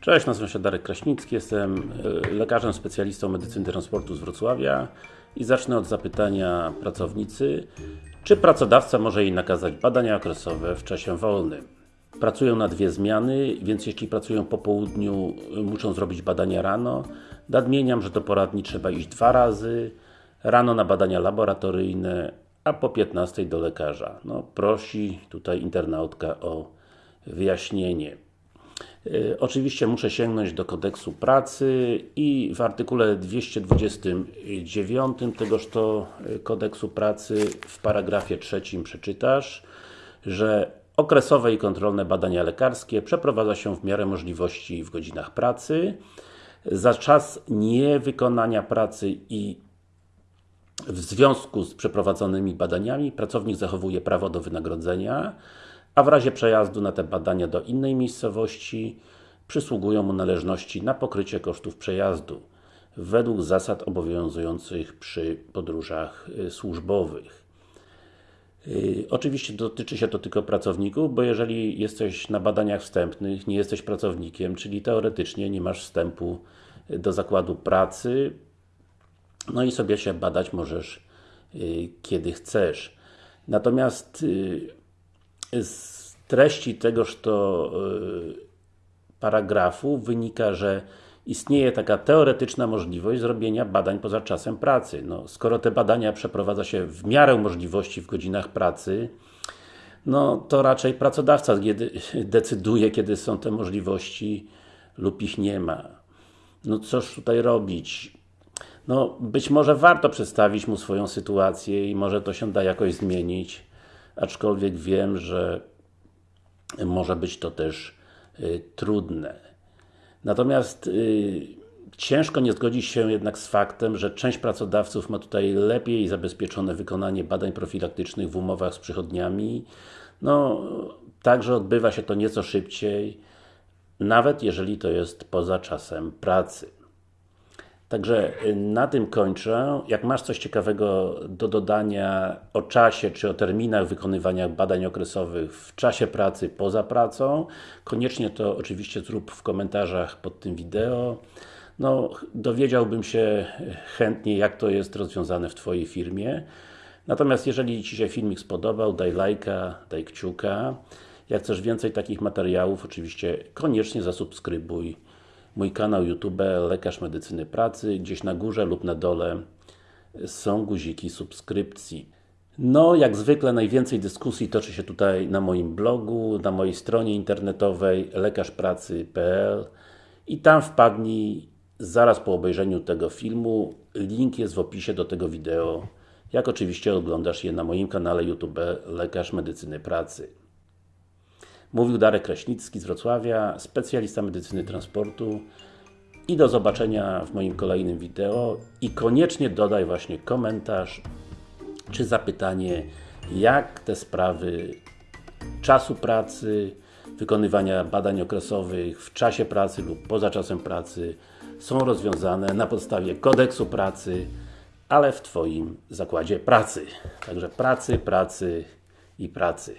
Cześć, nazywam się Darek Kraśnicki, jestem e, lekarzem specjalistą medycyny transportu z Wrocławia i zacznę od zapytania pracownicy, czy pracodawca może jej nakazać badania okresowe w czasie wolnym. Pracują na dwie zmiany, więc jeśli pracują po południu, muszą zrobić badania rano. Nadmieniam, że do poradni trzeba iść dwa razy, rano na badania laboratoryjne, a po 15 do lekarza. No, prosi tutaj internautka o wyjaśnienie. E, oczywiście muszę sięgnąć do kodeksu pracy i w artykule 229 tegoż to e, kodeksu pracy w paragrafie trzecim przeczytasz, że okresowe i kontrolne badania lekarskie przeprowadza się w miarę możliwości w godzinach pracy. Za czas niewykonania pracy i w związku z przeprowadzonymi badaniami pracownik zachowuje prawo do wynagrodzenia, a w razie przejazdu na te badania do innej miejscowości przysługują mu należności na pokrycie kosztów przejazdu według zasad obowiązujących przy podróżach y, służbowych. Yy, oczywiście dotyczy się to tylko pracowników, bo jeżeli jesteś na badaniach wstępnych, nie jesteś pracownikiem, czyli teoretycznie nie masz wstępu do zakładu pracy, no i sobie się badać możesz kiedy chcesz. Natomiast z treści tegoż to yy, paragrafu wynika, że istnieje taka teoretyczna możliwość zrobienia badań poza czasem pracy. No, skoro te badania przeprowadza się w miarę możliwości w godzinach pracy, no to raczej pracodawca decyduje, kiedy są te możliwości lub ich nie ma. No cóż tutaj robić? No, być może warto przedstawić mu swoją sytuację i może to się da jakoś zmienić, aczkolwiek wiem, że może być to też y, trudne. Natomiast y, ciężko nie zgodzić się jednak z faktem, że część pracodawców ma tutaj lepiej zabezpieczone wykonanie badań profilaktycznych w umowach z przychodniami. No, także odbywa się to nieco szybciej, nawet jeżeli to jest poza czasem pracy. Także y, na tym kończę. Jak masz coś ciekawego do dodania o czasie, czy o terminach wykonywania badań okresowych w czasie pracy, poza pracą, koniecznie to oczywiście zrób w komentarzach pod tym wideo. No, dowiedziałbym się chętnie, jak to jest rozwiązane w Twojej firmie. Natomiast jeżeli Ci się filmik spodobał, daj lajka, daj kciuka. Jak chcesz więcej takich materiałów, oczywiście koniecznie zasubskrybuj mój kanał YouTube Lekarz Medycyny Pracy, gdzieś na górze lub na dole są guziki subskrypcji. No, jak zwykle najwięcej dyskusji toczy się tutaj na moim blogu, na mojej stronie internetowej lekarzpracy.pl i tam wpadnij zaraz po obejrzeniu tego filmu. Link jest w opisie do tego wideo, jak oczywiście oglądasz je na moim kanale YouTube Lekarz Medycyny Pracy. Mówił Darek Kraśnicki z Wrocławia, specjalista medycyny transportu i do zobaczenia w moim kolejnym wideo i koniecznie dodaj właśnie komentarz czy zapytanie, jak te sprawy czasu pracy, wykonywania badań okresowych w czasie pracy lub poza czasem pracy są rozwiązane na podstawie kodeksu pracy, ale w Twoim zakładzie pracy. Także pracy, pracy i pracy.